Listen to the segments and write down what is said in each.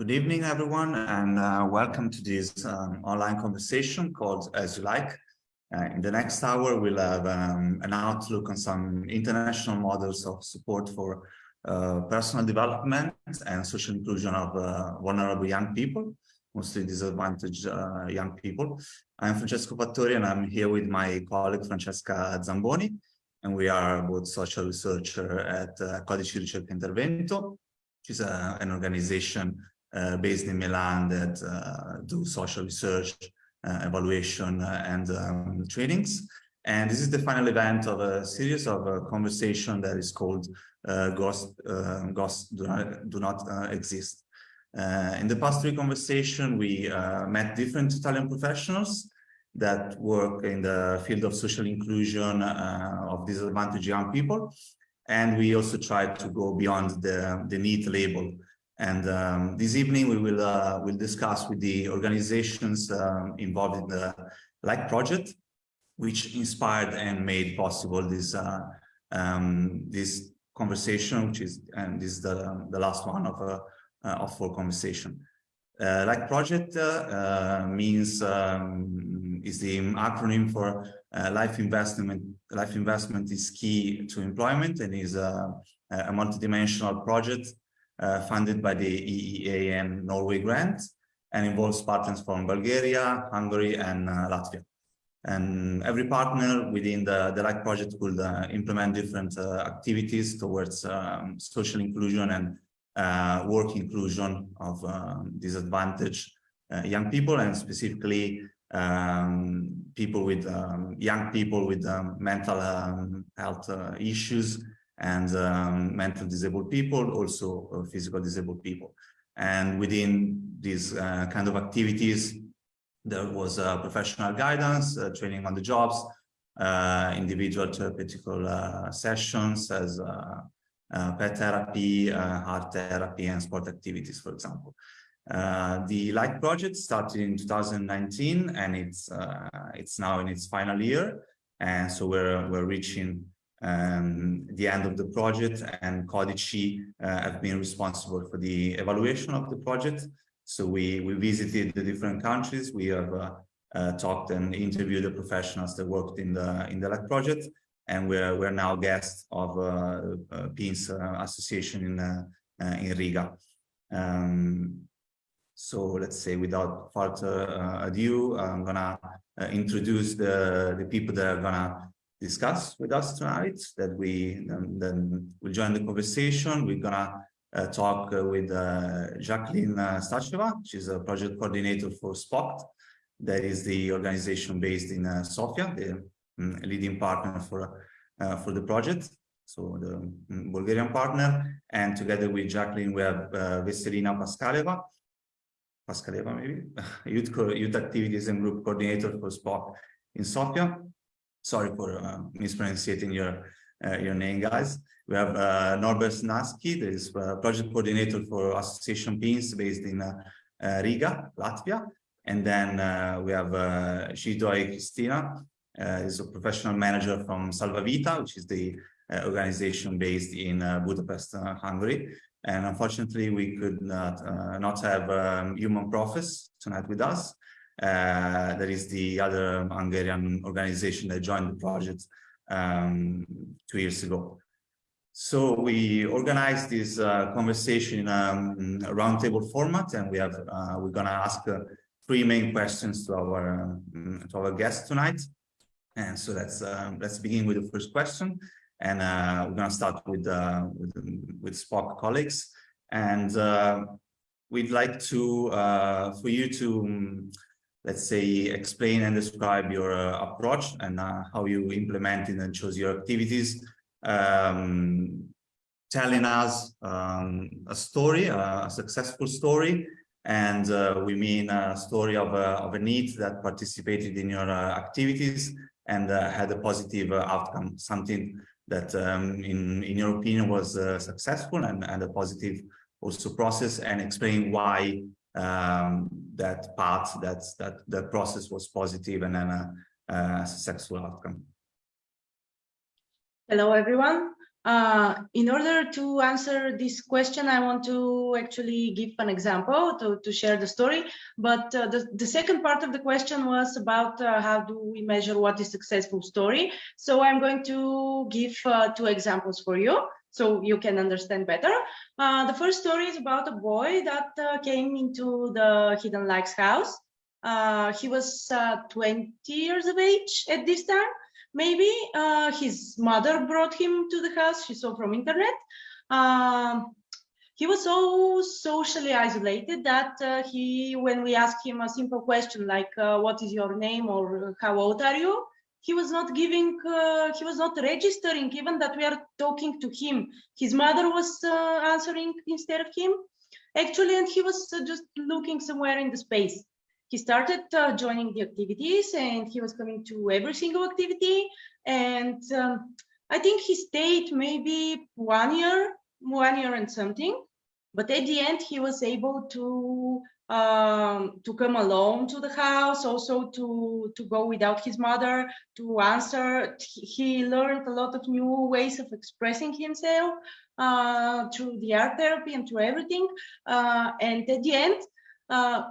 Good evening, everyone, and uh, welcome to this um, online conversation called As You Like. Uh, in the next hour, we'll have um, an outlook on some international models of support for uh, personal development and social inclusion of uh, vulnerable young people, mostly disadvantaged uh, young people. I'm Francesco Fattori, and I'm here with my colleague Francesca Zamboni, and we are both social researcher at uh, Codici Ricerca Intervento, which is an organization based in Milan that uh, do social research, uh, evaluation, and um, trainings. And this is the final event of a series of a conversation that is called Ghosts, Ghosts Do Not, do not Exist. in the past three conversations, we met different Italian professionals that work in the field of social inclusion uh, of disadvantaged young people. And we also tried to go beyond the, the NEET label and um, this evening we will uh, will discuss with the organizations um, involved in the Like project, which inspired and made possible this uh, um, this conversation, which is and this is the the last one of a uh, of four conversation. Uh, like project uh, uh, means um, is the acronym for life investment. Life investment is key to employment and is a, a multidimensional project uh, funded by the EEA and Norway grant and involves partners from Bulgaria, Hungary, and uh, Latvia. And every partner within the, the project will uh, implement different activities towards um, social inclusion and work inclusion of um, disadvantaged young people and specifically um, people with um, young people with um, mental um, health uh, issues and um, mental disabled people, also uh, physical disabled people. And within these uh, kind of activities, there was uh, professional guidance, uh, training on the jobs, uh, individual therapeutic uh, sessions as pet therapy, art therapy, and sport activities, for example. the Like project started in 2019, and it's it's now in its final year, and so we're we're reaching um, the end of the project and Codici uh, have been responsible for the evaluation of the project. So we, we visited the different countries. We have uh, uh, talked and interviewed the professionals that worked in the in the LAC project. And we're, we're now guests of uh, uh, PINS uh, Association in, uh, in Riga. Um, so let's say without further ado, I'm gonna introduce the, the people that are gonna discuss with us tonight that we um, then will join the conversation. We're gonna uh, talk uh, with uh, Jacqueline uh, Stacheva, she's a project coordinator for SPOCT. That is the organization based in uh, Sofia, the um, leading partner for, uh, for the project. So the um, Bulgarian partner. And together with Jacqueline, we have Veselina Paskaleva, Paskaleva maybe, youth, youth activities and group coordinator for SPOCT in Sofia. Sorry for uh, mispronouncing your uh, your name, guys. We have uh, Norbert Snaski, that is uh, project coordinator for Association PINS based in uh, uh, Riga, Latvia. And then we have uh, Zsidai Christina, is a professional manager from Salvavita, which is the organization based in Budapest, Hungary. And unfortunately, we could not, not have um, Human Profes tonight with us. Uh, that is the other Hungarian organization that joined the project um, two years ago. So we organized this uh, conversation in um, a roundtable format, and we have uh, we're going to ask uh, three main questions to our um, to our guests tonight. And so let's um, let's begin with the first question, and uh, we're going to start with with with SPOCT colleagues, and we'd like to for you to um, let's say, explain and describe your uh, approach and uh, how you implement it and choose your activities, um, telling us um, a story, a successful story, and uh, we mean a story of a, of a need that participated in your uh, activities and uh, had a positive uh, outcome, something that um, in, in your opinion was successful and, and a positive also process and explain why um, that path, that that that process was positive and then a, a successful outcome. Hello, everyone. Uh, in order to answer this question, I want to actually give an example to, to share the story. But uh, the, the second part of the question was about uh, how do we measure what is successful story. So I'm going to give uh, two examples for you so you can understand better. Uh, the first story is about a boy that uh, came into the Hidden Lighthouse. he was 20 years of age at this time maybe uh, his mother brought him to the house she saw from internet um, he was so socially isolated that uh, he when we asked him a simple question like uh, what is your name or how old are you he was not giving uh, he was not registering even that we are talking to him his mother was uh, answering instead of him actually and he was uh, just looking somewhere in the space he started uh, joining the activities and he was coming to every single activity. And um, I think he stayed maybe one year, one year and something. But at the end, he was able to um, to come alone to the house, also to to go without his mother, to answer. He learned a lot of new ways of expressing himself uh, through the art therapy and through everything. Uh, and at the end, uh,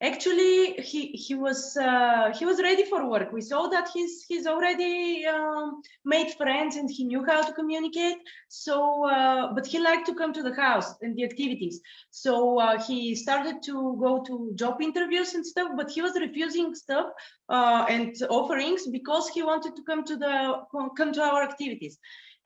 actually he he was uh, he was ready for work. We saw that he's he's already um, made friends and he knew how to communicate. So uh, but he liked to come to the house and the activities. So uh, he started to go to job interviews and stuff but he was refusing stuff uh, and offerings because he wanted to come to the come to our activities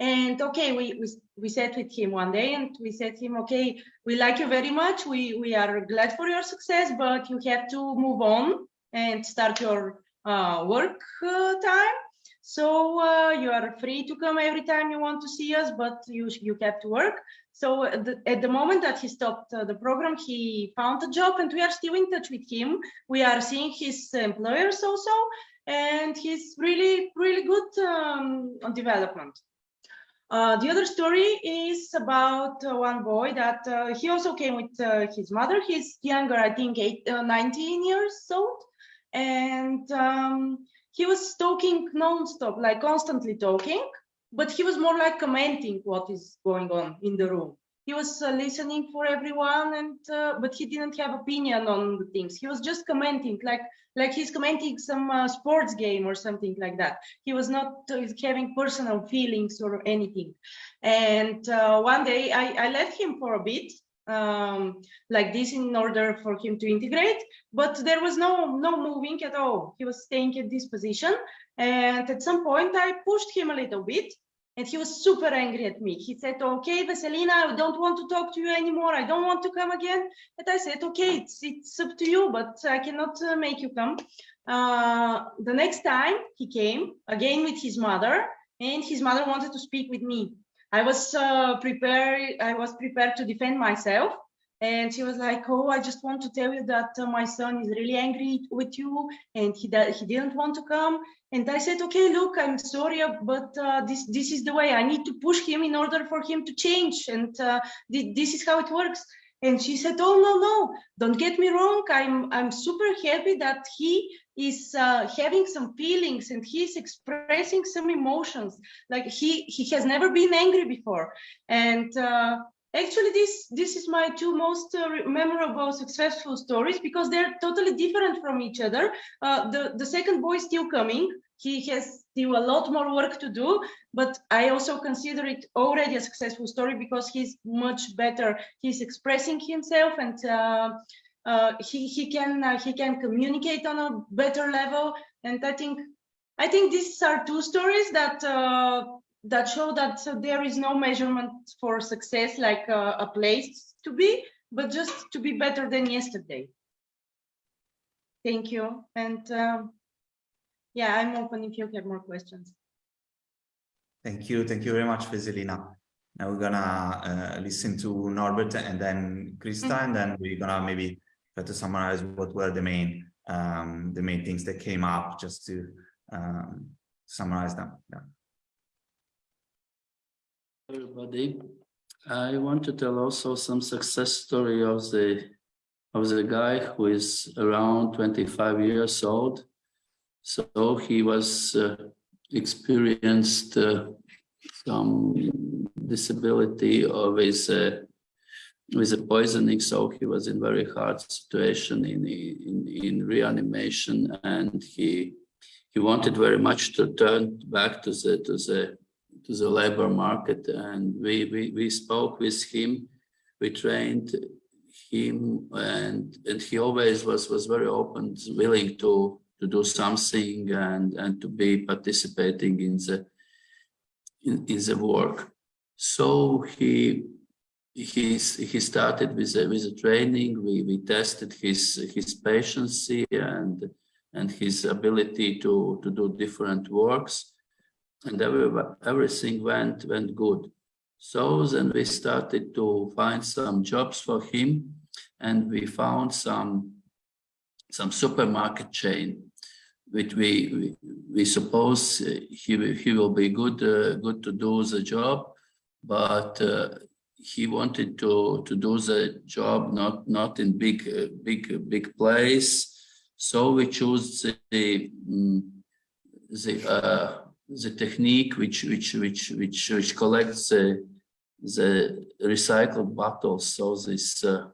and okay, we, we, we sat with him one day and we said to him, okay, we like you very much. We, we are glad for your success, but you have to move on and start your uh, work uh, time. So uh, you are free to come every time you want to see us, but you, you have to work. So at the, at the moment that he stopped uh, the program, he found a job and we are still in touch with him. We are seeing his employers also, and he's really, really good um, on development. Uh, the other story is about uh, one boy that uh, he also came with uh, his mother. He's younger, I think, eight, uh, 19 years old. And um, he was talking non-stop, like constantly talking, but he was more like commenting what is going on in the room he was uh, listening for everyone and uh, but he didn't have opinion on the things. He was just commenting like like he's commenting some uh, sports game or something like that. He was not uh, having personal feelings or anything. And uh, one day I, I left him for a bit um, like this in order for him to integrate but there was no no moving at all. He was staying at this position. And at some point i pushed him a little bit and he was super angry at me. He said, okay, Veselina, I don't want to talk to you anymore. I don't want to come again. And I said, okay, it's, it's up to you, but I cannot uh, make you come. Uh, the next time he came again with his mother and his mother wanted to speak with me. I was uh, prepared. I was prepared to defend myself. And she was like, oh, I just want to tell you that uh, my son is really angry with you and he, he didn't want to come. And I said, okay, look, I'm sorry, but uh, this, this is the way I need to push him in order for him to change. And uh, th this is how it works. And she said, oh, no, no, don't get me wrong. I'm, I'm super happy that he is uh, having some feelings and he's expressing some emotions. Like he, he has never been angry before. And uh, actually this this is my two most uh, memorable successful stories because they're totally different from each other. Uh, the the second boy is still coming. He has still a lot more work to do but i also consider it already a successful story because he's much better. He's expressing himself and uh, uh, he he can uh, he can communicate on a better level. And i think i think these are two stories that uh, that show that there is no measurement for success like uh, a place to be but just to be better than yesterday thank you and um, yeah, I'm open if you have more questions. Thank you. Thank you very much, Veselina. Now we're gonna uh, listen to Norbert and then Krista, mm -hmm. and then we're gonna maybe try to summarize what were the main um, the main things that came up, just to um, summarize them. Yeah. Everybody, I want to tell also some success story of the of the guy who is around 25 years old so he was uh, experienced uh, some disability or with uh, with a poisoning. So he was in very hard situation in in, in reanimation, and he he wanted very much to turn back to the to the to the labor market. And we we we spoke with him. We trained him, and and he always was was very open, willing to to do something and and to be participating in the in, in the work. So he he he started with a, with a training. We we tested his his patience and and his ability to to do different works, and every, everything went went good. So then we started to find some jobs for him, and we found some some supermarket chain which we we, we suppose he he will be good uh, good to do the job, but uh, he wanted to to do the job not not in big uh, big big place, so we chose the um, the uh, the technique which which which which which collects the the recycled bottles. So this uh,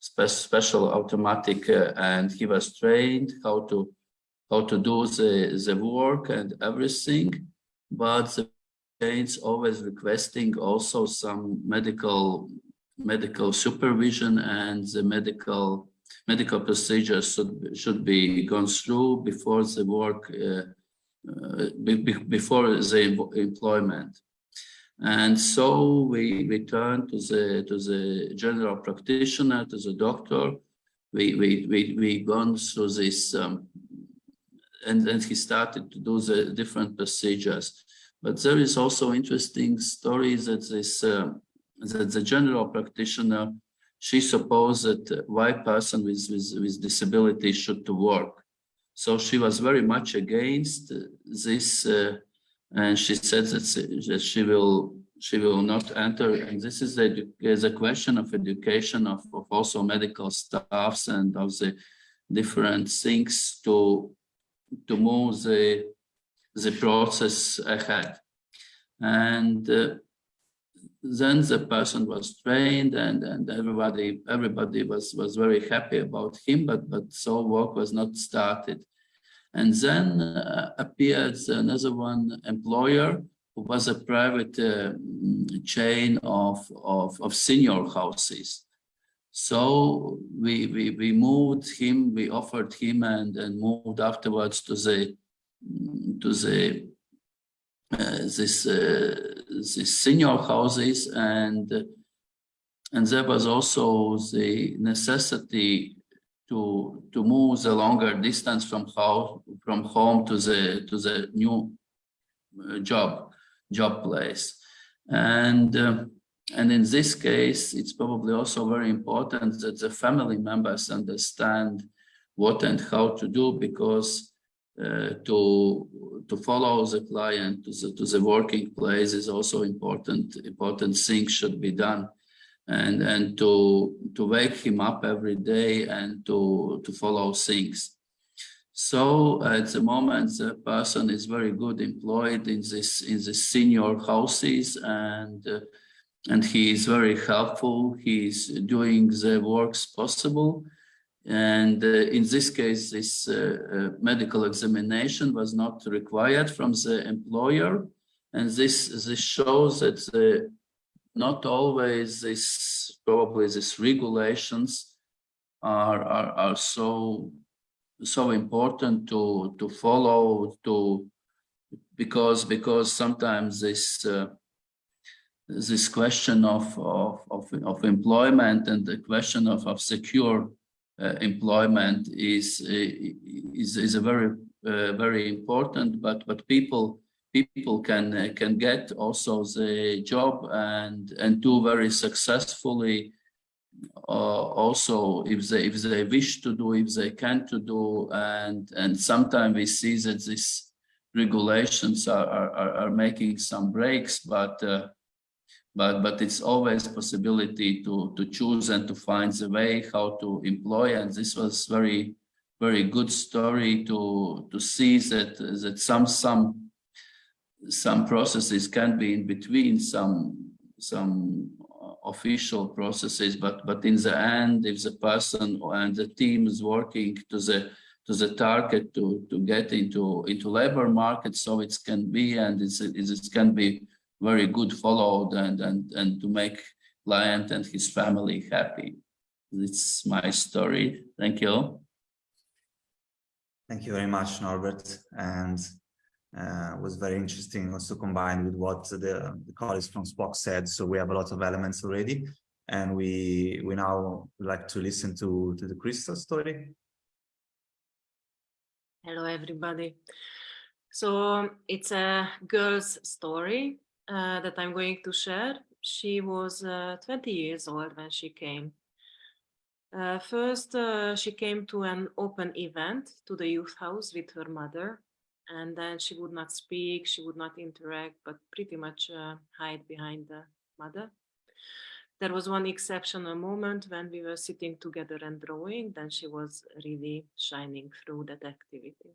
spe special automatic, uh, and he was trained how to how to do the, the work and everything, but the patients always requesting also some medical medical supervision and the medical medical procedures should should be gone through before the work uh, uh, be, before the employment and so we we to the to the general practitioner to the doctor we we we we gone through this um, and then he started to do the different procedures. But there is also interesting story that this uh, that the general practitioner she supposed that white person with, with, with disability should to work. So she was very much against this, uh, and she said that, she will she will not enter. And this is a, is a question of education of, of also medical staffs and of the different things to to move the, the process ahead. And uh, then the person was trained and, and everybody everybody was, was very happy about him, but, but so work was not started. And then uh, appeared another one employer who was a private uh, chain of, of, of senior houses. So we, we, we moved him, we offered him and, and moved afterwards to the, to the, uh, this, uh, this senior houses and, and there was also the necessity to, to move the longer distance from house, from home to the, to the new uh, job, job place. And um, and in this case, it's probably also very important that the family members understand what and how to do because uh, to to follow the client to the, to the working place is also important important things should be done and and to to wake him up every day and to to follow things so at the moment the person is very good employed in this in the senior houses and uh, and he is very helpful. He's doing the works possible. And uh, in this case, this uh, uh, medical examination was not required from the employer. And this, this shows that the, not always this, probably these regulations are, are, are so, so important to, to follow, to, because, because sometimes this, uh, this question of, of, of, of, employment and the question of, of secure uh, employment is, is, is a very, uh, very important, but, but people, people can, uh, can get also the job and, and do very successfully uh, also if they, if they wish to do, if they can to do, and, and sometimes we see that these regulations are, are, are making some breaks, but uh, but but it's always possibility to to choose and to find the way how to employ and this was very very good story to to see that that some some some processes can be in between some some official processes, but but in the end, if the person and the team is working to the to the target to to get into into labor market, so it can be and it's it can be very good followed and and and to make client and his family happy. It's my story. Thank you. Thank you very much, Norbert. And uh, was very interesting also combined with what the, the colleagues from Spock said. So we have a lot of elements already. And we we now like to listen to, to the Crystal story. Hello, everybody. So it's a girl's story uh, that I'm going to share. She was uh, 20 years old when she came. Uh, first, uh, she came to an open event to the youth house with her mother and then she would not speak, she would not interact, but pretty much uh, hide behind the mother. There was one exceptional moment when we were sitting together and drawing, then she was really shining through that activity.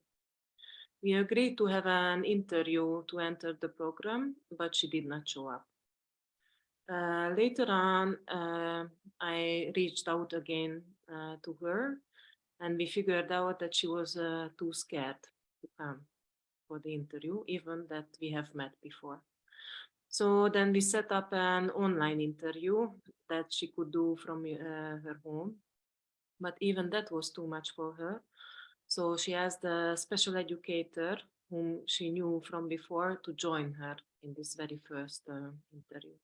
We agreed to have an interview to enter the program, but she did not show up. Uh, later on, uh, I reached out again uh, to her and we figured out that she was uh, too scared to come for the interview, even that we have met before. So then we set up an online interview that she could do from uh, her home. But even that was too much for her. So she asked the special educator whom she knew from before to join her in this very first uh, interview.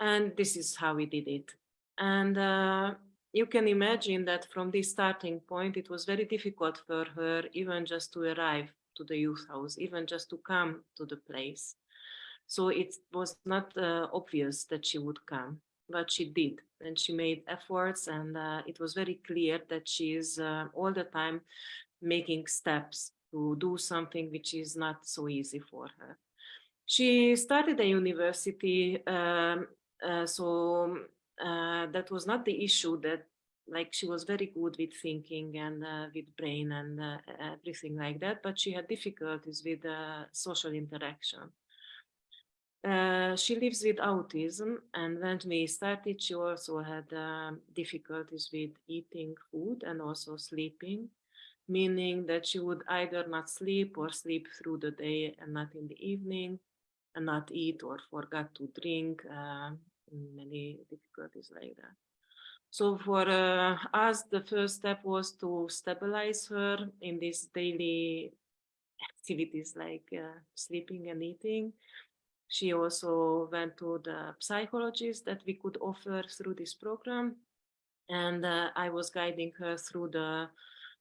And this is how we did it. And uh, you can imagine that from this starting point, it was very difficult for her even just to arrive to the youth house, even just to come to the place. So it was not uh, obvious that she would come, but she did. And she made efforts and uh, it was very clear that she is uh, all the time making steps to do something which is not so easy for her. She started a university, um, uh, so uh, that was not the issue that like she was very good with thinking and uh, with brain and uh, everything like that, but she had difficulties with social interaction. Uh, she lives with autism and when we started she also had um, difficulties with eating food and also sleeping meaning that she would either not sleep or sleep through the day and not in the evening and not eat or forgot to drink uh, many difficulties like that so for uh, us, the first step was to stabilize her in these daily activities like uh, sleeping and eating. She also went to the psychologist that we could offer through this program. And uh, I was guiding her through the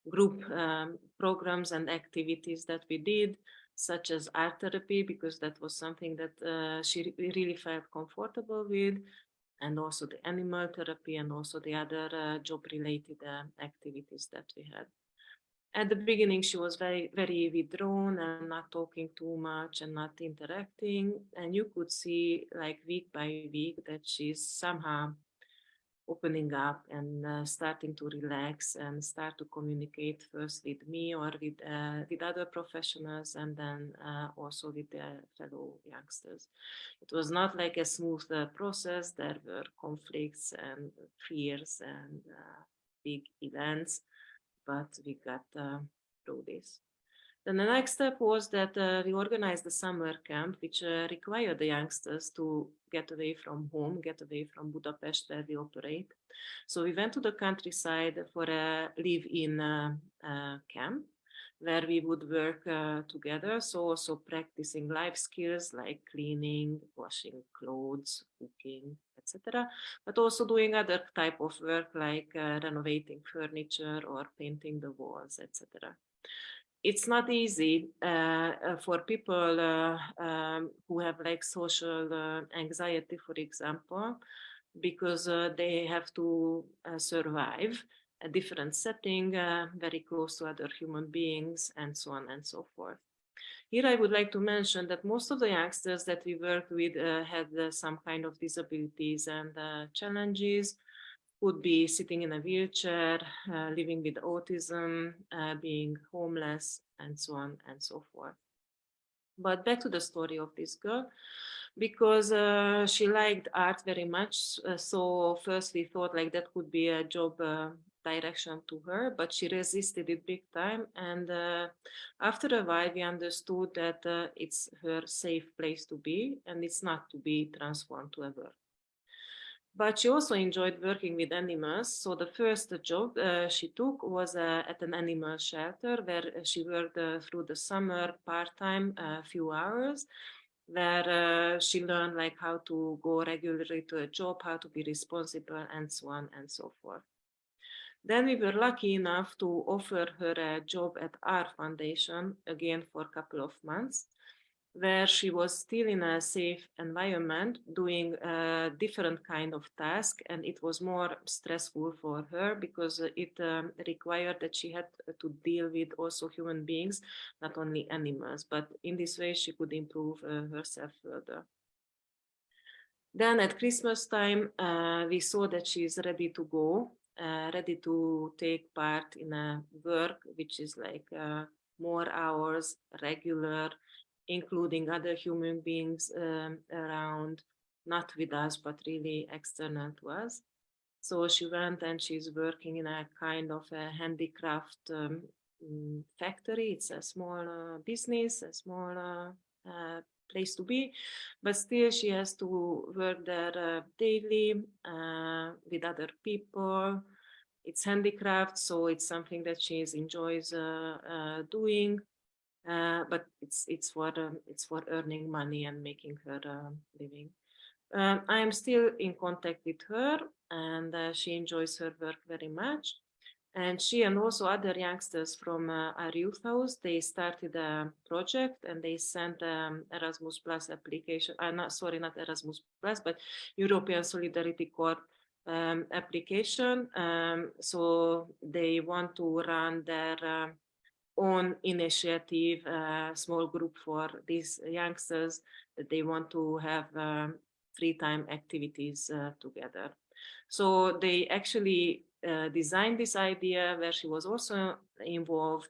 group um, programs and activities that we did, such as art therapy, because that was something that uh, she really felt comfortable with, and also the animal therapy and also the other uh, job related uh, activities that we had. At the beginning, she was very, very withdrawn and not talking too much and not interacting. And you could see like week by week that she's somehow opening up and uh, starting to relax and start to communicate first with me or with uh, with other professionals and then uh, also with their fellow youngsters. It was not like a smooth uh, process. There were conflicts and fears and uh, big events, but we got uh, through this. Then the next step was that uh, we organized a summer camp, which uh, required the youngsters to get away from home, get away from Budapest where we operate. So we went to the countryside for a live-in uh, uh camp where we would work uh, together. So also practicing life skills like cleaning, washing clothes, cooking, etc. But also doing other type of work like uh, renovating furniture or painting the walls, etc it's not easy uh, uh, for people uh, um, who have like social uh, anxiety, for example, because they have to survive a different setting, very close to other human beings, and so on and so forth. Here I would like to mention that most of the youngsters that we work with had some kind of disabilities and challenges would be sitting in a wheelchair, uh, living with autism, uh, being homeless, and so on and so forth. But back to the story of this girl, because uh, she liked art very much. Uh, so first we thought like that could be a job uh, direction to her, but she resisted it big time. And uh, after a while, we understood that uh, it's her safe place to be and it's not to be transformed to a work but she also enjoyed working with animals. So the first job uh, she took was uh, at an animal shelter where she worked uh, through the summer part-time, a uh, few hours, where uh, she learned like how to go regularly to a job, how to be responsible and so on and so forth. Then we were lucky enough to offer her a job at our foundation again for a couple of months where she was still in a safe environment doing a different kind of task and it was more stressful for her because it um, required that she had to deal with also human beings not only animals but in this way she could improve uh, herself further. Then at christmas time uh, we saw that she is ready to go uh, ready to take part in a work which is like uh, more hours regular including other human beings um, around, not with us, but really external to us. So she went and she's working in a kind of a handicraft um, mm, factory. It's a small uh, business, a small uh, uh, place to be, but still she has to work there uh, daily uh, with other people. It's handicraft, so it's something that she enjoys uh, doing. Uh, but it's it's for um, it's for earning money and making her uh, living. Um, I am still in contact with her, and uh, she enjoys her work very much. And she and also other youngsters from uh, our youth house, they started a project and they sent um, Erasmus Plus application. Uh, not sorry, not Erasmus Plus, but European Solidarity Corps um, application. Um, so they want to run their uh, own initiative, a small group for these youngsters that they want to have um, free time activities uh, together. So they actually uh, designed this idea where she was also involved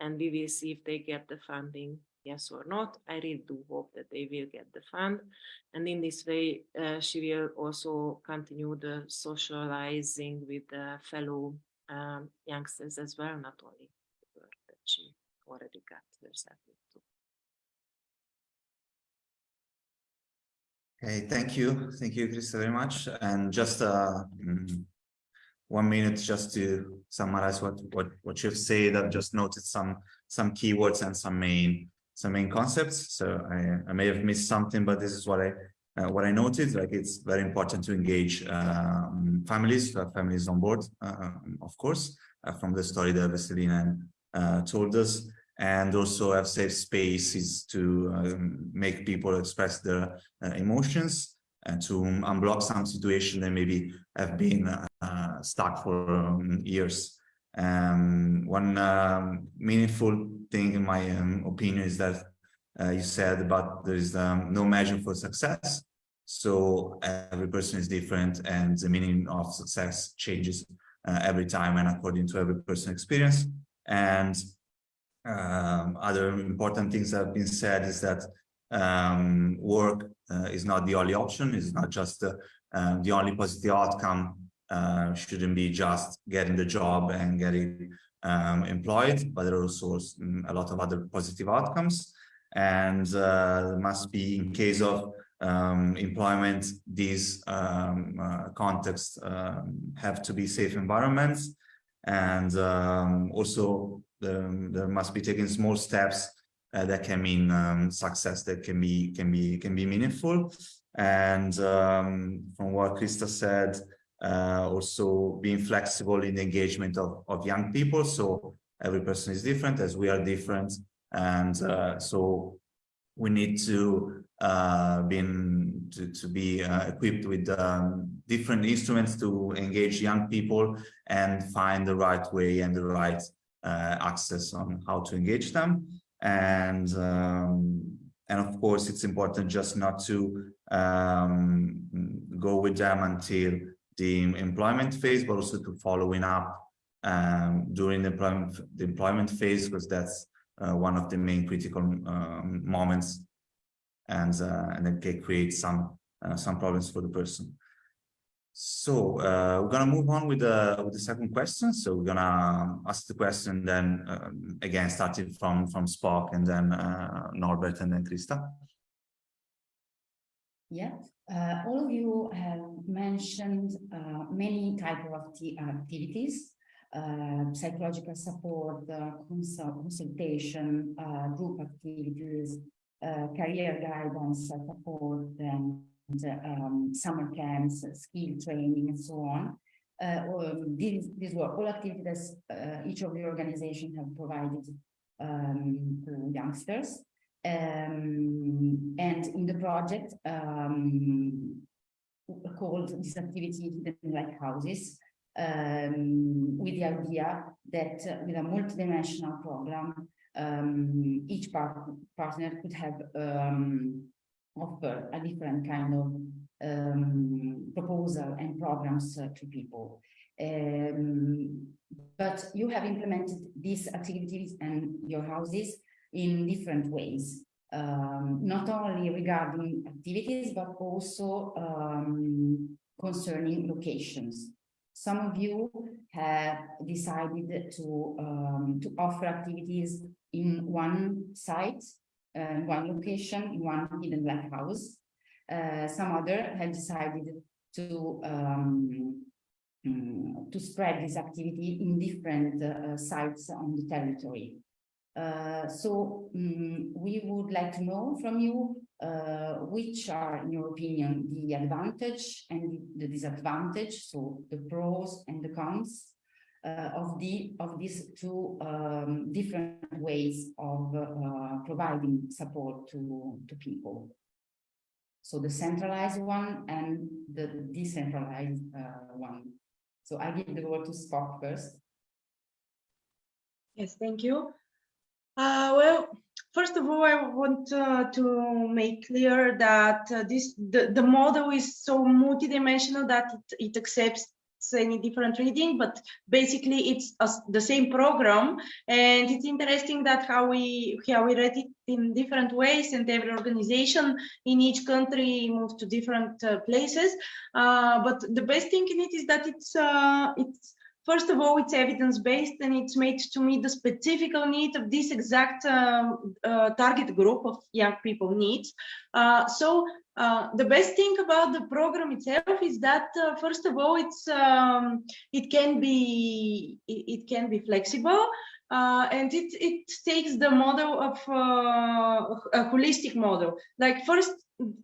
and we will see if they get the funding, yes or not. I really do hope that they will get the fund. And in this way, uh, she will also continue the socializing with the fellow um, youngsters as well, not only the work that she already got herself into. Okay, thank you. Thank you, Krista, very much. And just uh, mm, one minute just to summarize what, what, what you've said. I've just noted some some keywords and some main some main concepts. So I, I may have missed something, but this is what I uh, what I noted. Like it's very important to engage um, families, to have families on board, uh, of course, uh, from the story that Veselina uh, told us and also have safe spaces to um, make people express their uh, emotions and to unblock some situation that maybe have been uh, stuck for um, years. Um, one um, meaningful thing in my um, opinion is that uh, you said about there is um, no measure for success. So every person is different and the meaning of success changes uh, every time and according to every person experience. And um, other important things that have been said is that work uh, is not the only option, it's not just uh, uh, the only positive outcome uh, shouldn't be just getting the job and getting um, employed, but there are also mm, a lot of other positive outcomes. And uh, must be in case of um, employment, these um, uh, contexts um, have to be safe environments and um, also the, there must be taken small steps uh, that can mean um, success that can be can be can be meaningful. And um, from what Krista said uh, also being flexible in the engagement of, of young people. So every person is different as we are different. And uh, so we need to uh, been to, to be uh, equipped with um, different instruments to engage young people and find the right way and the right uh, access on how to engage them. And um, and of course, it's important just not to um, go with them until the employment phase, but also to following up um, during the employment, the employment phase, because that's uh, one of the main critical um, moments and uh, and then can create some uh, some problems for the person. So uh, we're gonna move on with the with the second question. So we're gonna ask the question then um, again starting from from Spock and then uh, Norbert and then Krista. Yeah, uh, all of you have mentioned uh, many type of activities, uh, psychological support, consult consultation, group activities, career guidance support, and um, summer camps, skill training, and so on. Uh, um, these, these were all activities uh, each of the organizations have provided um, to youngsters. Um, and in the project um, called this activity Hidden Lighthouses, um, with the idea that uh, with a multidimensional program, um, each part partner could have um, offer a different kind of um, proposal and programs uh, to people. Um, but you have implemented these activities and your houses in different ways, um, not only regarding activities, but also um, concerning locations. Some of you have decided to, um, to offer activities in one site uh, one location, in one hidden lighthouse. Uh, some other have decided to um, um, to spread this activity in different uh, sites on the territory. Uh, so um, we would like to know from you uh, which are, in your opinion, the advantage and the disadvantage, so the pros and the cons uh, of the of these two um, different ways of uh, providing support to to people. So the centralized one and the decentralized uh, one. So I give the word to Spock first. Yes, thank you. Uh, well, first of all, I want uh, to make clear that uh, this the, the model is so multidimensional that it, it accepts any different reading, but basically it's a, the same program. And it's interesting that how we how we read it in different ways, and every organization in each country moved to different uh, places. Uh, but the best thing in it is that it's uh, it's First of all, it's evidence-based and it's made to meet the specific need of this exact um, uh, target group of young people needs. Uh, so uh, the best thing about the program itself is that uh, first of all it's um, it can be it, it can be flexible uh, and it it takes the model of uh, a holistic model like first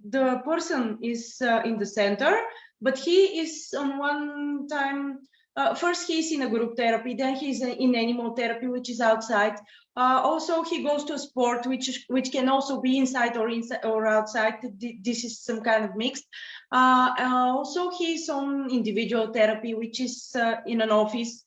the person is uh, in the center but he is on one time uh, first he's in a group therapy, then he's in animal therapy, which is outside. Uh, also, he goes to a sport, which which can also be inside or inside or outside. This is some kind of mixed. Uh, uh also, he's on individual therapy, which is uh, in an office.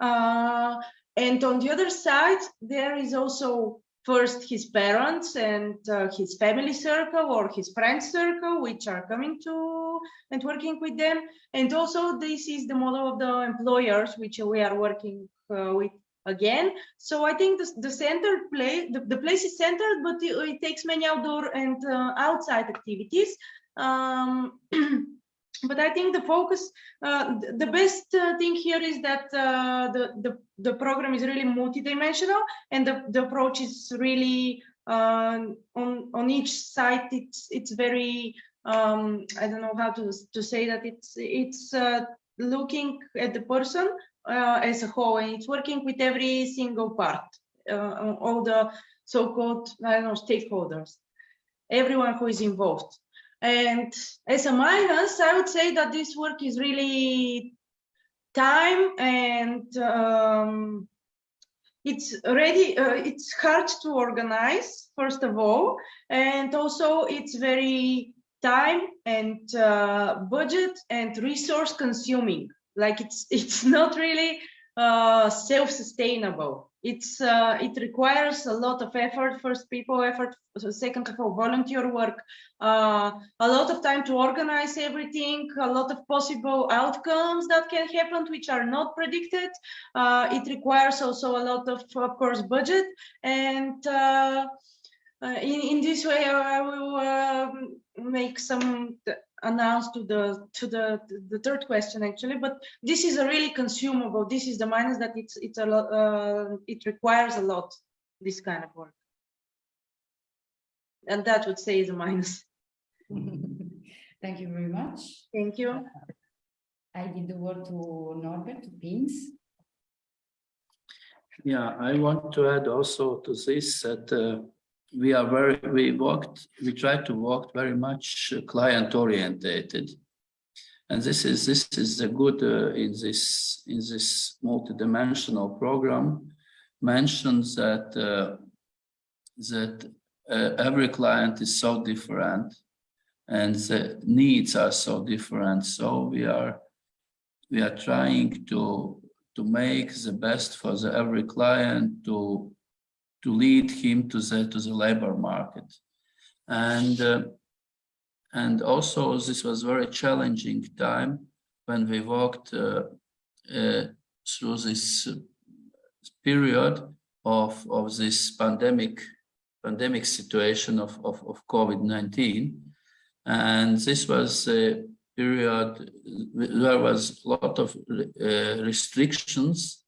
Uh, and on the other side, there is also first his parents and uh, his family circle or his friends circle, which are coming to and working with them. And also this is the model of the employers, which we are working uh, with again. So I think the, the center play, the, the place is centered, but it, it takes many outdoor and uh, outside activities. Um, but I think the focus, uh, the best uh, thing here is that uh, the, the, the program is really multidimensional and the, the approach is really uh, on, on each site, it's, it's very, um, I don't know how to, to say that it's, it's uh, looking at the person uh, as a whole and it's working with every single part, all the so-called, I don't know, stakeholders, everyone who is involved. And as a minus, I would say that this work is really time and um, it's ready, uh, it's hard to organize, first of all, and also it's very time and uh, budget and resource consuming. Like it's it's not really uh, self-sustainable. It's uh, it requires a lot of effort first people effort second of all volunteer work. Uh, a lot of time to organize everything a lot of possible outcomes that can happen which are not predicted. Uh, it requires also a lot of of course budget. And uh, uh, in, in this way I will um, make some announce to the to the the third question actually. But this is a really consumable. This is the minus that it's it's a lot uh, it requires a lot this kind of work. And that would say is a minus. Thank you very much. Thank you. I give the word to Norbert to pins yeah i want to add also to this that uh, we are very, we worked, we try to work very much client orientated. And this is, this is the good uh, in this, in this multidimensional program mentions that, uh, that uh, every client is so different and the needs are so different. So we are, we are trying to, to make the best for the every client to to lead him to the to the labor market. And uh, and also this was very challenging time when we walked uh, uh, through this period of of this pandemic pandemic situation of of, of covid-19 and this was a period there was a lot of uh, restrictions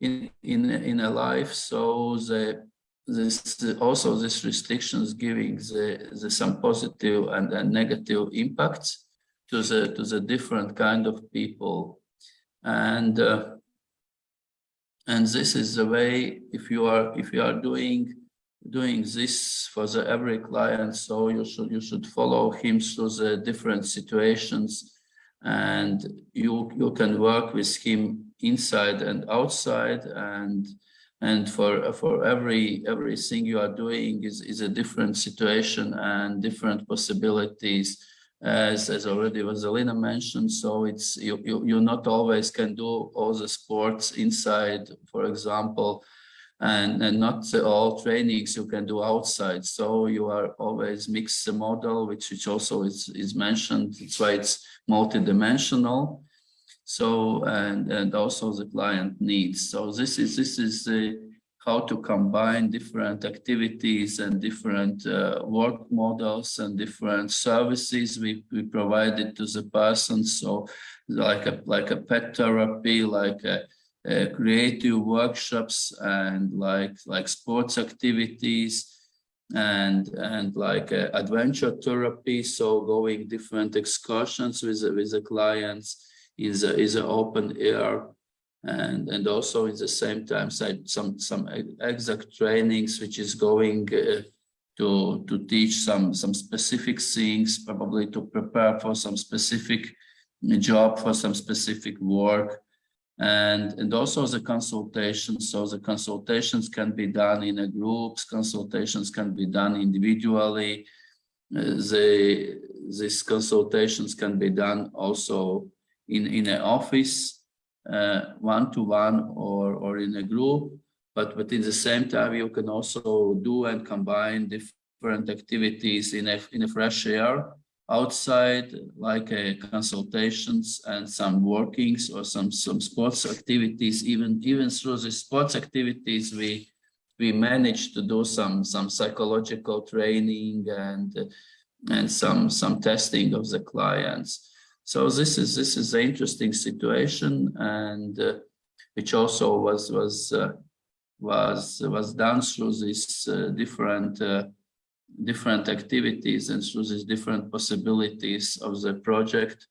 in in in a life so the this also this restrictions giving the, the some positive and, and negative impacts to the to the different kind of people. And uh, and this is the way if you are if you are doing doing this for the every client so you should you should follow him through the different situations. And you you can work with him inside and outside and and for for every everything you are doing is is a different situation and different possibilities. As as already Veselina mentioned so it's you, you you not always can do all the sports inside for example and and not all trainings you can do outside. So you are always mix the model which which also is is mentioned. It's why it's multidimensional so and and also the client needs. So this is this is the how to combine different activities and different uh, work models and different services we, we provided to the person. So like a like a pet therapy like a, a creative workshops and like like sports activities and and like uh, adventure therapy. So going different excursions with with the clients is a, is an open air. And and also in the same time some some exact trainings which is going uh, to to teach some some specific things probably to prepare for some specific job for some specific work. And and also the consultations so the consultations can be done in a groups consultations can be done individually. Uh, the these consultations can be done also in, in an office, uh, one-to-one or, or in a group, but, but in the same time, you can also do and combine different activities in a, in a fresh air outside, like uh, consultations and some workings or some, some sports activities, even, even through the sports activities, we, we managed to do some, some psychological training and, and some, some testing of the clients. So this is this is an interesting situation, and uh, which also was was uh, was was done through these uh, different uh, different activities and through these different possibilities of the project.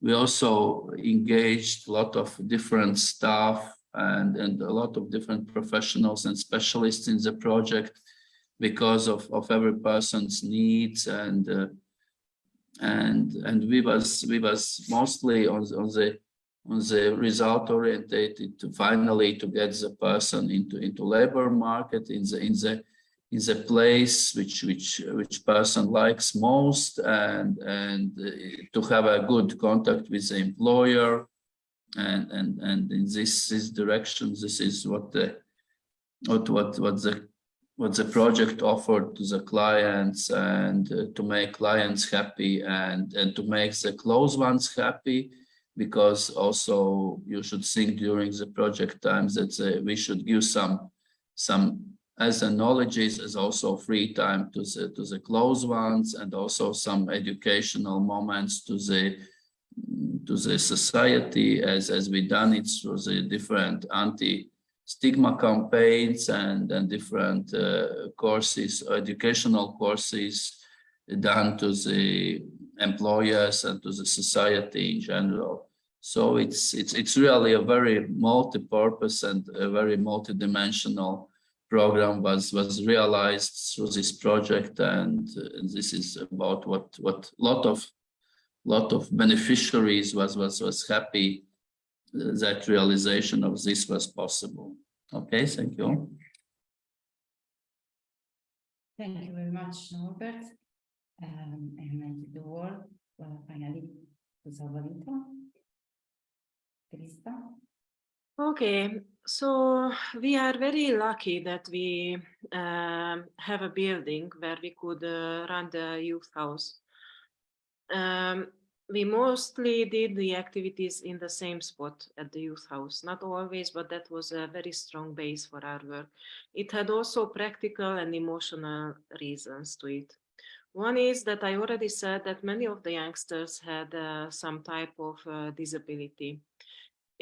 We also engaged a lot of different staff and and a lot of different professionals and specialists in the project because of of every person's needs and uh, and and we was we was mostly on, on the on the result orientated to finally to get the person into into labor market in the in the in the place which which which person likes most and and uh, to have a good contact with the employer. And and and in this this direction this is what the what what what the what the project offered to the clients and uh, to make clients happy and and to make the close ones happy because also you should think during the project times that uh, we should give some some as the knowledge is also free time to the to the close ones and also some educational moments to the to the society as as we done it through the different anti stigma campaigns and and different uh, courses educational courses done to the employers and to the society in general. So it's it's it's really a very multi-purpose and a very multi-dimensional program was was realized through this project and, and this is about what what lot of lot of beneficiaries was was was happy that realization of this was possible okay thank you Thank you very much, Norbert. Um, and I give the word uh, finally to Salva Vita. Krista. Okay, so we are very lucky that we um, have a building where we could uh, run the youth house. Um, we mostly did the activities in the same spot at the youth house, not always, but that was a very strong base for our work. It had also practical and emotional reasons to it. One is that I already said that many of the youngsters had uh, some type of uh, disability.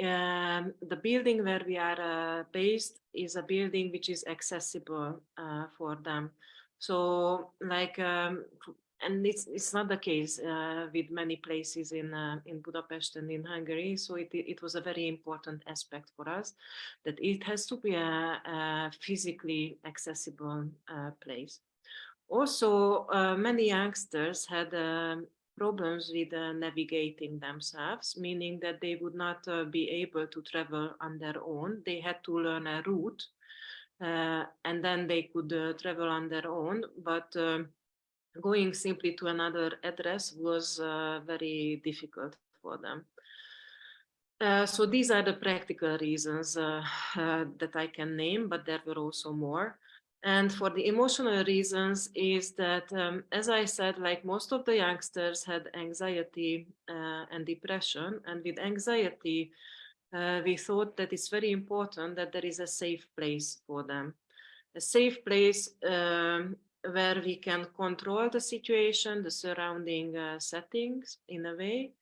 Um, the building where we are uh, based is a building which is accessible uh, for them. So like, um, and it's, it's not the case uh, with many places in, uh, in Budapest and in Hungary. So it, it was a very important aspect for us that it has to be a, a physically accessible place. Also, uh, many youngsters had um, problems with uh, navigating themselves, meaning that they would not uh, be able to travel on their own. They had to learn a route uh, and then they could uh, travel on their own. But um, going simply to another address was uh, very difficult for them. so these are the practical reasons that I can name, but there were also more. And for the emotional reasons is that, um, as I said, like most of the youngsters had anxiety uh, and depression. And with anxiety, uh, we thought that it's very important that there is a safe place for them. A safe place um, where we can control the situation, the surrounding uh, settings in a way,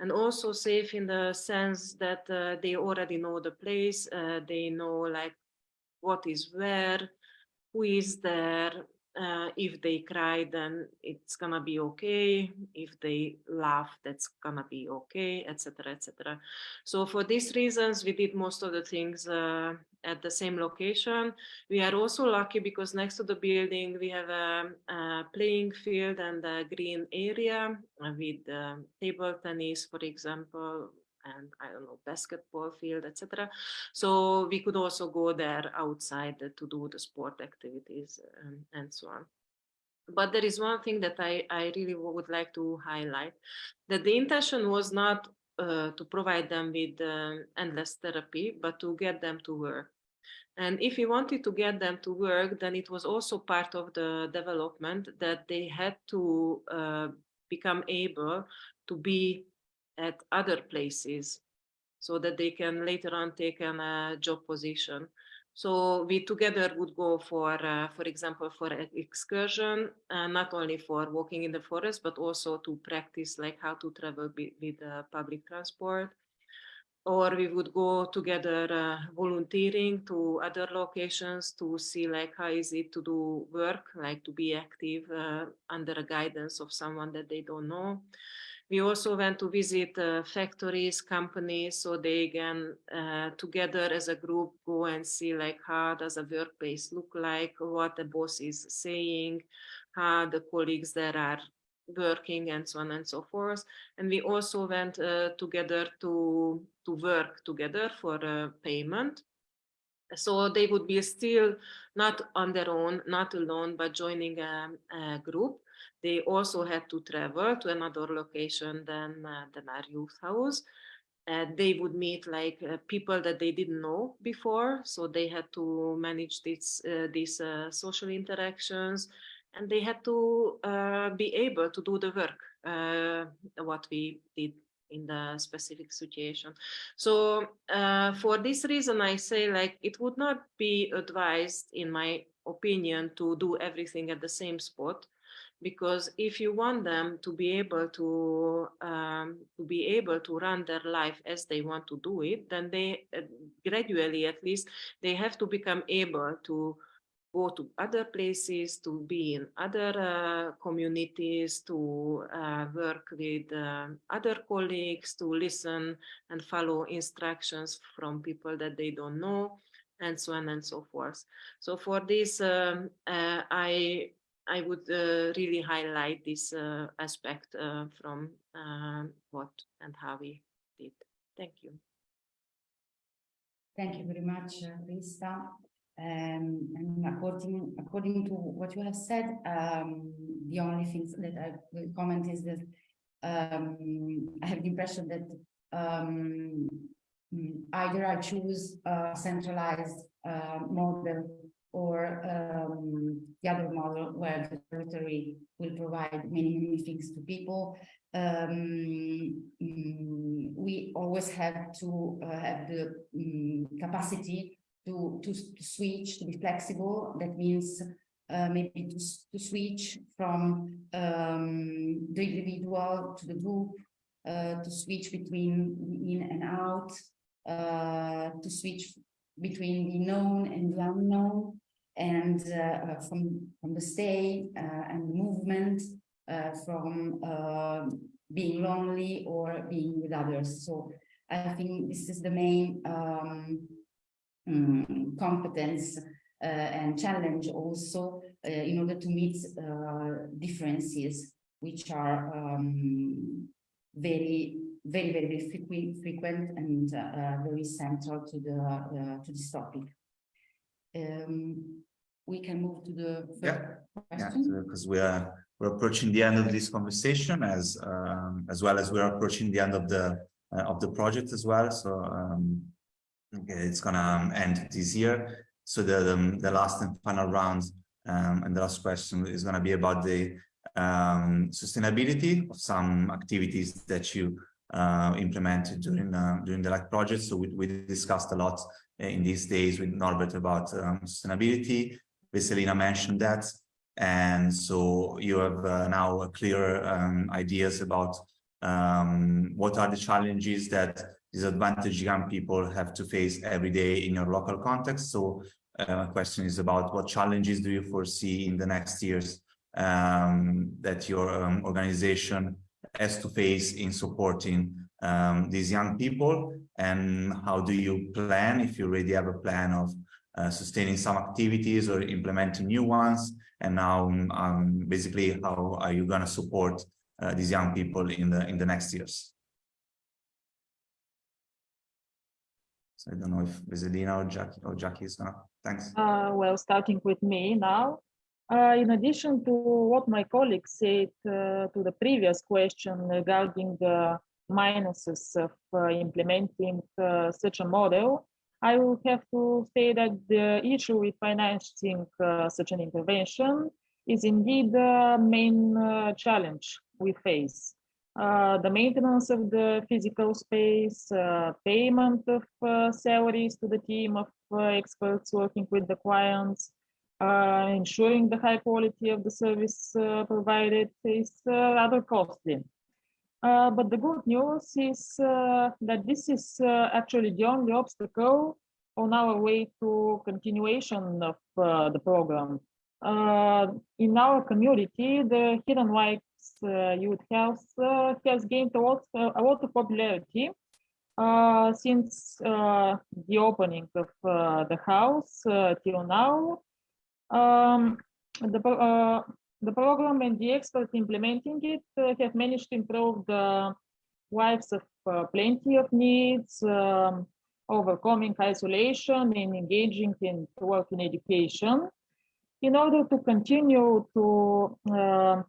and also safe in the sense that uh, they already know the place, uh, they know like what is where, who is there. Uh, if they cry, then it's gonna be okay. If they laugh, that's gonna be okay, etc., etc. So for these reasons, we did most of the things uh, at the same location. We are also lucky because next to the building, we have a, a playing field and a green area with uh, table tennis, for example, and I don't know, basketball field, etc. So we could also go there outside to do the sport activities and, and so on. But there is one thing that I, I really would like to highlight, that the intention was not uh, to provide them with uh, endless therapy, but to get them to work. And if we wanted to get them to work, then it was also part of the development that they had to uh, become able to be at other places so that they can later on take a uh, job position. So we together would go for, uh, for example, for an excursion, uh, not only for walking in the forest, but also to practice like how to travel with uh, public transport. Or we would go together uh, volunteering to other locations to see like how is it to do work, like to be active uh, under a guidance of someone that they don't know. We also went to visit uh, factories, companies, so they can uh, together as a group go and see like how does a workplace look like, what the boss is saying, how the colleagues that are working and so on and so forth. And we also went uh, together to, to work together for payment. So they would be still not on their own, not alone, but joining a, a group they also had to travel to another location than, uh, than our youth house. uh, they would meet like uh, people that they didn't know before. So they had to manage this, uh, these uh, social interactions and they had to uh, be able to do the work, what we did in the specific situation. So for this reason, I say like it would not be advised in my opinion to do everything at the same spot because if you want them to be able to um, to be able to run their life as they want to do it then they uh, gradually at least they have to become able to go to other places to be in other uh, communities to uh, work with uh, other colleagues to listen and follow instructions from people that they don't know and so on and so forth. So for this um, uh, i I would uh, really highlight this uh, aspect uh, from what and how we did. Thank you. Thank you very much, Krista. Um, and according according to what you have said, um, the only things that I will comment is that um, I have the impression that um, either I choose a centralized uh, model or um, the other model where the territory will provide many, many things to people. Um, mm, we always have to uh, have the um, capacity to, to, to, switch, to be flexible. That means uh, maybe to, to switch from um, the individual to the group, uh, to switch between in and out, uh, to switch between the known and the unknown and uh, uh, from from the stay uh, and movement from being lonely or being with others. So i think this is the main um, um, competence uh, and challenge also uh, in order to meet uh, differences which are um, very very very frequent, frequent and very central to the to this topic. Um, we can move to the yeah. yeah because we are we're approaching the end of this conversation as um, as well as we're approaching the end of the uh, of the project as well. So um, okay, it's gonna um, end this year. So the the, the last and final round um, and the last question is going to be about the um, sustainability of some activities that you uh, implemented during uh, during the LIFE project. So we, we discussed a lot in these days with Norbert about um, sustainability. Veselina mentioned that. And so you have uh, now clear um, ideas about um, what are the challenges that disadvantaged young people have to face every day in your local context. So uh, my question is about what challenges do you foresee in the next years um, that your um, organization has to face in supporting um, these young people? And how do you plan if you already have a plan of uh, sustaining some activities or implementing new ones? And now um, basically how are you going to support uh, these young people in the in the next years? So i don't know if Veselina or Jackie or Jackie is not thanks. Uh, well starting with me now uh, in addition to what my colleagues said uh, to the previous question regarding the minuses of uh, implementing uh, such a model, I will have to say that the issue with financing uh, such an intervention is indeed the main challenge we face. Uh, the maintenance of the physical space, uh, payment of uh, salaries to the team of experts working with the clients, uh, ensuring the high quality of the service uh, provided is uh, rather costly. Uh, but the good news is uh, that this is uh, actually the only obstacle on our way to continuation of the program. in our community, the Hidden Lights Youth Health has gained a lot, a lot of popularity since the opening of the house till now. Um, the, uh, the program and the experts implementing it uh, have managed to improve the lives of uh, plenty of NEETs, um, overcoming isolation and engaging in work in education. In order to continue to, uh,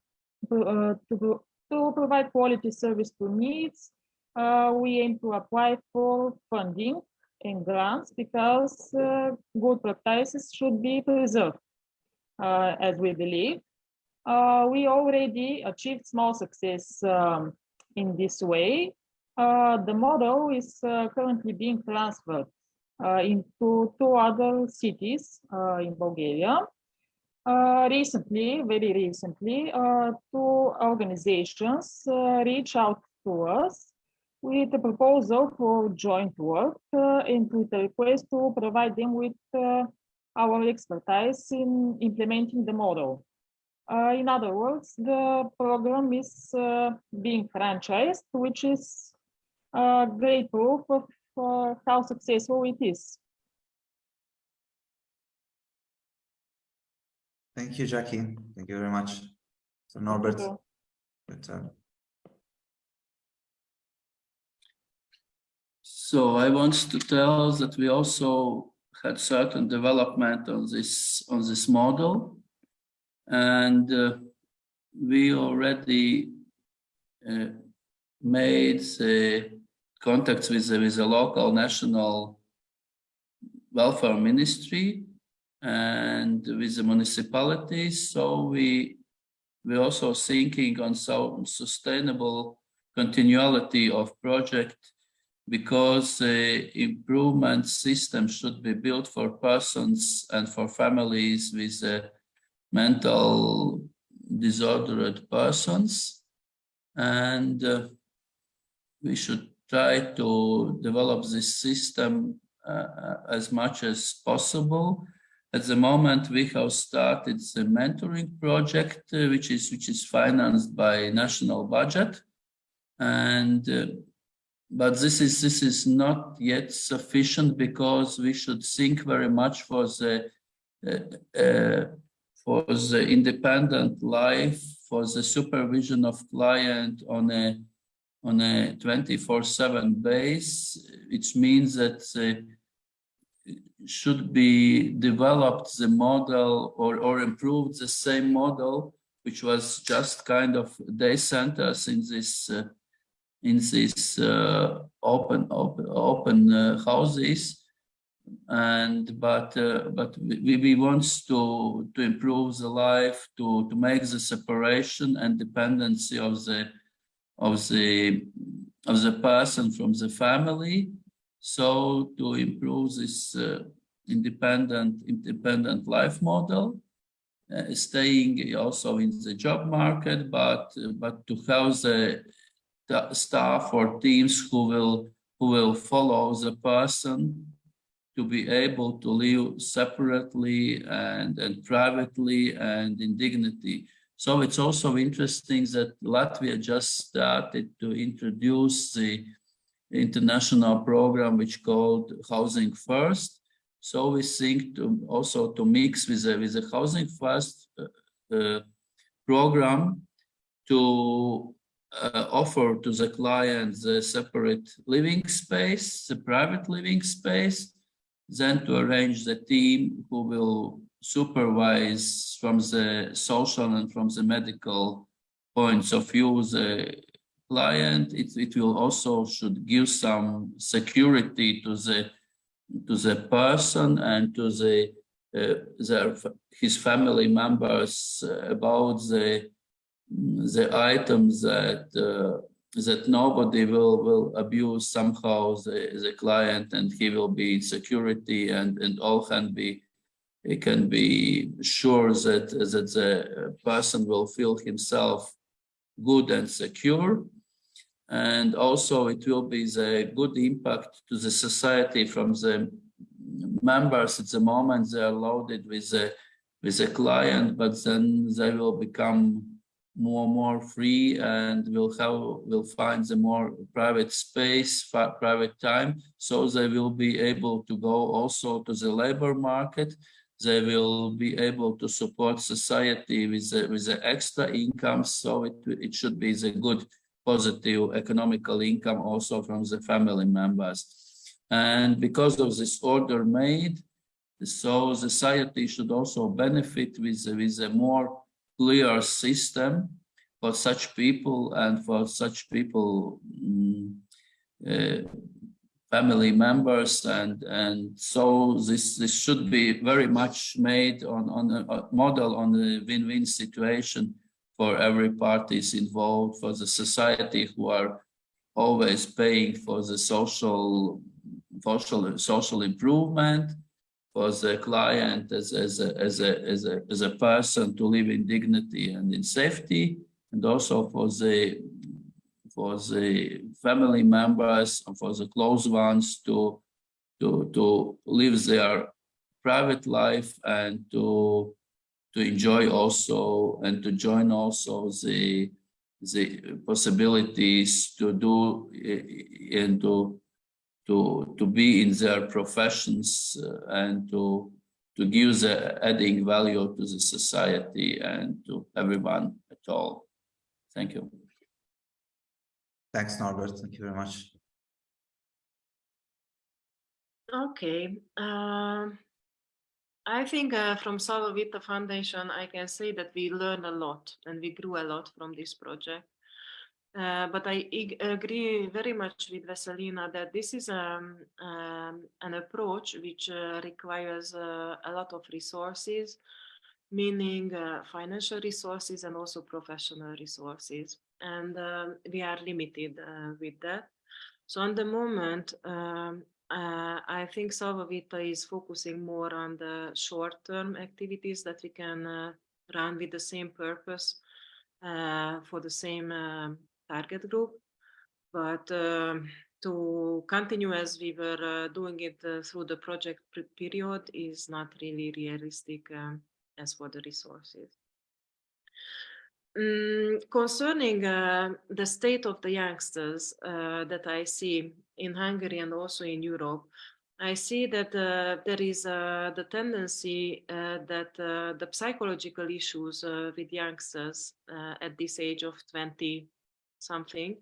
to, uh, to, to provide quality service to NEETs, uh, we aim to apply for funding and grants because uh, good practices should be preserved, uh, as we believe. Uh, we already achieved small success um, in this way. Uh, the model is uh, currently being transferred into two other cities in Bulgaria. recently, very recently, two organizations reached out to us with a proposal for joint work uh, and with a request to provide them with uh, our expertise in implementing the model. Uh, in other words, the program is uh, being franchised, which is a great proof of uh, how successful it is. Thank you, Jackie. Thank you very much. So Norbert, So I want to tell that we also had certain development on this on this model, and uh, we already uh, made the contacts with the, with the local national welfare ministry and with the municipalities. So we we're also thinking on some sustainable continuity of project because the improvement system should be built for persons and for families with uh, mental disordered persons. And uh, we should try to develop this system uh, as much as possible. At the moment, we have started the mentoring project, uh, which is which is financed by national budget, and uh, but this is this is not yet sufficient because we should think very much for the uh, uh, for the independent life for the supervision of client on a on a 24/7 base which means that uh, should be developed the model or or improved the same model which was just kind of day centers in this uh, in these uh, open open open uh, houses. And but uh, but we, we want to to improve the life to to make the separation and dependency of the of the of the person from the family. So to improve this uh, independent independent life model uh, staying also in the job market but but to have the staff or teams who will who will follow the person to be able to live separately and, and privately and in dignity. So it's also interesting that Latvia just started to introduce the international program which called Housing First. So we think to also to mix with the, with the Housing First uh, uh, program to uh, offer to the client the separate living space, the private living space, then to arrange the team who will supervise from the social and from the medical points of view the client. It, it will also should give some security to the to the person and to the uh, his family members about the the items that uh, that nobody will will abuse somehow the, the client and he will be in security and and all can be he can be sure that that the person will feel himself good and secure. And also it will be the good impact to the society from the members at the moment they are loaded with a with a client but then they will become more more free and will have will find the more private space private time. So they will be able to go also to the labor market. They will be able to support society with the, with the extra income. So it, it should be the good positive economical income also from the family members. And because of this order made so society should also benefit with with a more clear system for such people and for such people um, uh, family members and and so this this should be very much made on on a, model on a win-win situation for every parties involved for the society who are always paying for the social social social improvement for the client as, as, a, as, a, as, a, as a person to live in dignity and in safety and also for the for the family members and for the close ones to to to live their private life and to to enjoy also and to join also the the possibilities to do eh, and to to to be in their professions uh, and to to give the adding value to the society and to everyone at all. Thank you. Thanks, Norbert. Thank you very much. Okay. Um, I think uh, from Salva Vita Foundation, I can say that we learned a lot and we grew a lot from this project. Uh, but I agree very much with Veselina that this is um, um, an approach which uh, requires uh, a lot of resources, meaning uh, financial resources and also professional resources. And um, we are limited uh, with that. So on the moment, um, uh, I think Salva Vita is focusing more on the short-term activities that we can run with the same purpose for the same um, target group. But um, to continue as we were uh, doing it uh, through the project period is not really realistic um, as for the resources. Mm, concerning uh, the state of the youngsters uh, that I see in Hungary and also in Europe, I see that uh, there is uh, the tendency that the psychological issues with youngsters at this age of 20 something,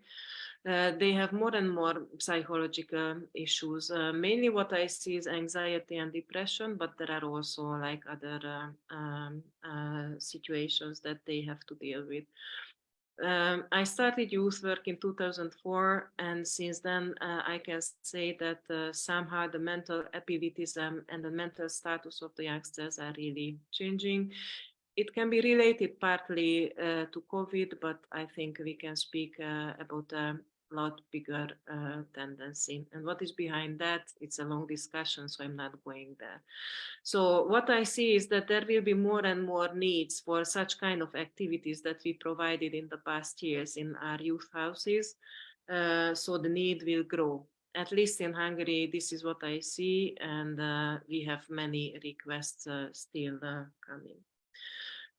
uh, they have more and more psychological issues. Uh, mainly what I see is anxiety and depression, but there are also like other uh, um, uh, situations that they have to deal with. Um, I started youth work in 2004 and since then uh, I can say that uh, somehow the mental abilities um, and the mental status of the youngsters are really changing it can be related partly uh, to COVID, but I think we can speak uh, about a lot bigger uh, tendency. And what is behind that? It's a long discussion, so I'm not going there. So what I see is that there will be more and more needs for such kind of activities that we provided in the past years in our youth houses. Uh, so the need will grow. At least in Hungary, this is what I see, and uh, we have many requests uh, still coming.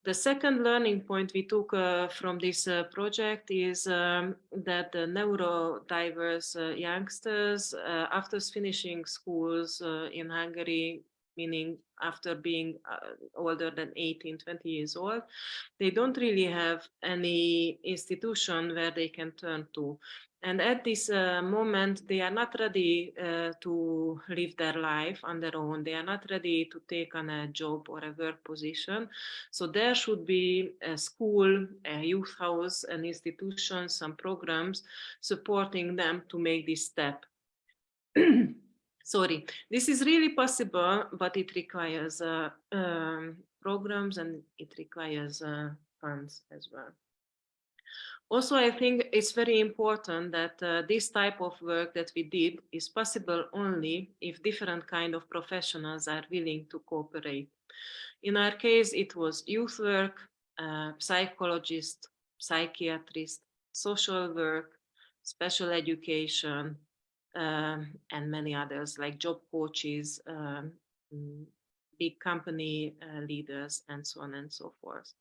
The second learning point we took uh, from this uh, project is um, that the neurodiverse uh, youngsters, uh, after finishing schools uh, in Hungary, meaning after being uh, older than 18, 20 years old, they don't really have any institution where they can turn to. And at this uh, moment, they are not ready uh, to live their life on their own. They are not ready to take on a job or a work position. So there should be a school, a youth house, an institution, some programs supporting them to make this step. Sorry, this is really possible, but it requires uh, um, programs and it requires uh, funds as well. Also, I think it's very important that uh, this type of work that we did is possible only if different kind of professionals are willing to cooperate. In our case, it was youth work, uh, psychologist, psychiatrist, social work, special education, um, and many others like job coaches, um, big company uh, leaders, and so on and so forth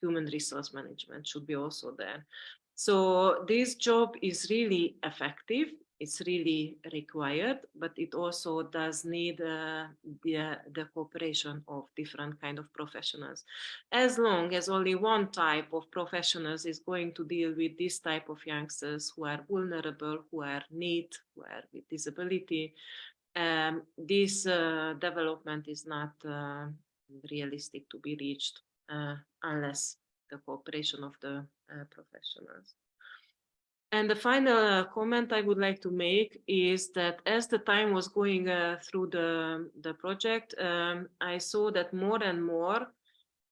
human resource management should be also there. So this job is really effective. It's really required, but it also does need uh, the, the cooperation of different kind of professionals. As long as only one type of professionals is going to deal with this type of youngsters who are vulnerable, who are need, who are with disability, um, this uh, development is not uh, realistic to be reached unless the cooperation of the uh, professionals. And the final uh, comment I would like to make is that as the time was going uh, through the, the project, um, I saw that more and more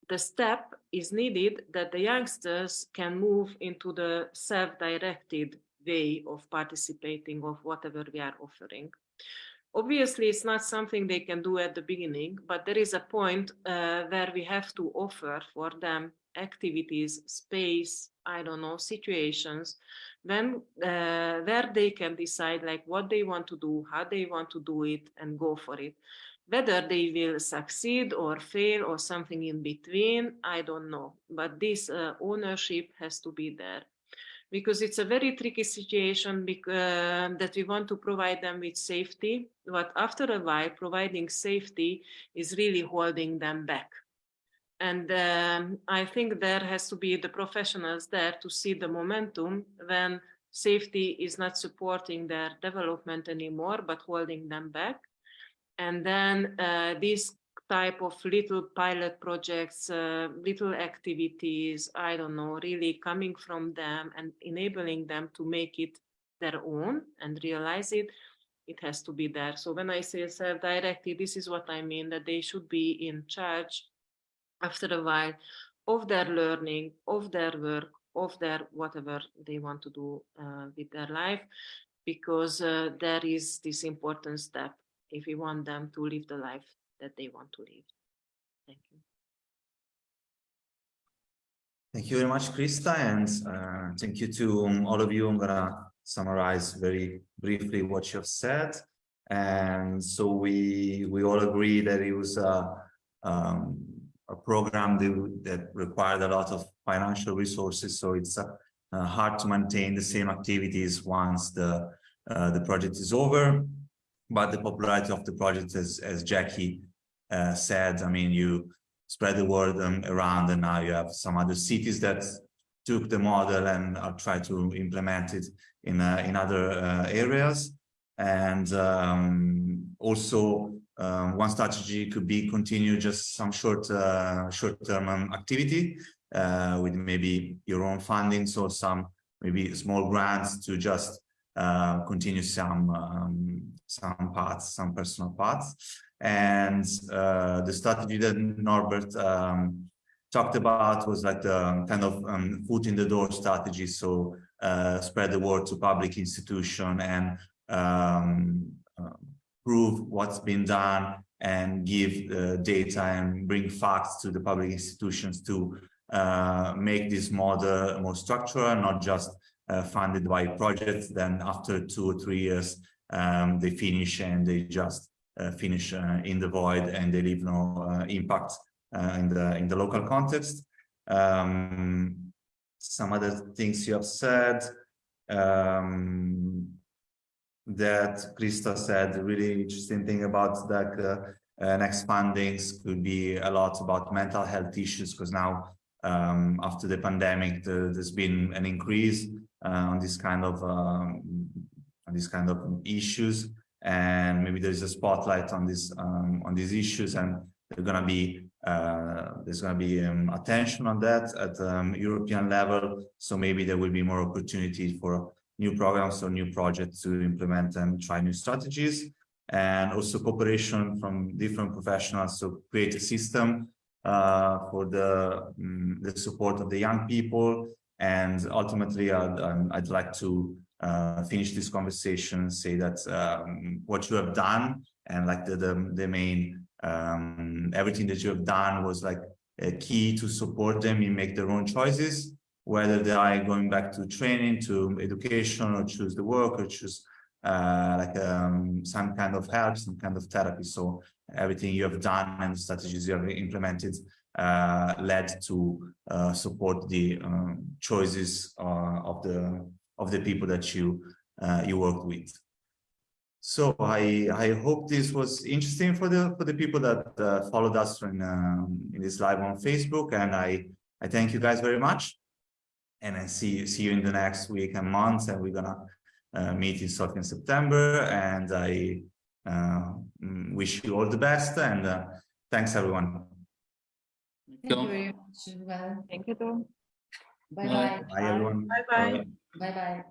the step is needed that the youngsters can move into the self-directed way of participating of whatever we are offering. Obviously, it's not something they can do at the beginning, but there is a point uh, where we have to offer for them activities, space, I don't know, situations, when uh, where they can decide like what they want to do, how they want to do it and go for it. Whether they will succeed or fail or something in between, I don't know. But this uh, ownership has to be there because it's a very tricky situation uh, that we want to provide them with safety. But after a while, providing safety is really holding them back. And um, I think there has to be the professionals there to see the momentum when safety is not supporting their development anymore, but holding them back. And then uh, these type of little pilot projects, uh, little activities, I don't know, really coming from them and enabling them to make it their own and realize it, it has to be there. So when I say self-directed, this is what I mean, that they should be in charge after a while of their learning, of their work, of their whatever they want to do uh, with their life, because uh, there is this important step if we want them to live the life that they want to leave. Thank you. Thank you very much, Krista, and uh, thank you to um, all of you. I'm gonna summarize very briefly what you have said. And so we we all agree that it was a, um, a program that, that required a lot of financial resources. So it's uh, hard to maintain the same activities once the uh, the project is over. But the popularity of the project, as as Jackie uh, said, I mean, you spread the word um, around and now you have some other cities that took the model and are trying to implement it in, uh, in other uh, areas. And um, also um, one strategy could be continue just some short, uh, short-term um, activity uh, with maybe your own funding, so some maybe small grants to just uh, continue some um, some parts, some personal paths. And uh, the strategy that Norbert um, talked about was like the kind of um, foot in the door strategy. So uh, spread the word to public institution and um, prove what's been done and give uh, data and bring facts to the public institutions to uh, make this model more structural, not just funded by projects. Then after two or three years, um, they finish and they just uh, finish uh, in the void and they leave no uh, impact in the in the local context. Um, some other things you have said um, that Krista said, really interesting thing about that uh, uh, next fundings could be a lot about mental health issues because now um, after the pandemic, the, there's been an increase uh, on this kind of um, on these kind of issues. And maybe there's a spotlight on this um, on these issues and there's going to be uh, there's going to be um, attention on that at um, European level. So maybe there will be more opportunity for new programs or new projects to implement and try new strategies. And also cooperation from different professionals to create a system uh, for the um, the support of the young people and ultimately I'd, um, I'd like to uh, finish this conversation, say that um, what you have done and like the, the, the main, um, everything that you have done was like a key to support them in make their own choices, whether they are going back to training, to education, or choose the work, or choose uh, like um, some kind of help, some kind of therapy. So everything you have done and strategies you have implemented led to uh, support the um, choices uh, of the of the people that you uh, you worked with. So I I hope this was interesting for the for the people that uh, followed us in um, in this live on Facebook, and I I thank you guys very much, and I see see you in the next week and months, and we're gonna uh, meet in Sofia in September, and I uh, mm, wish you all the best, and uh, thanks everyone. Thank you very much as well. Thank you Tom. Bye bye. Bye everyone. Bye bye. Bye bye.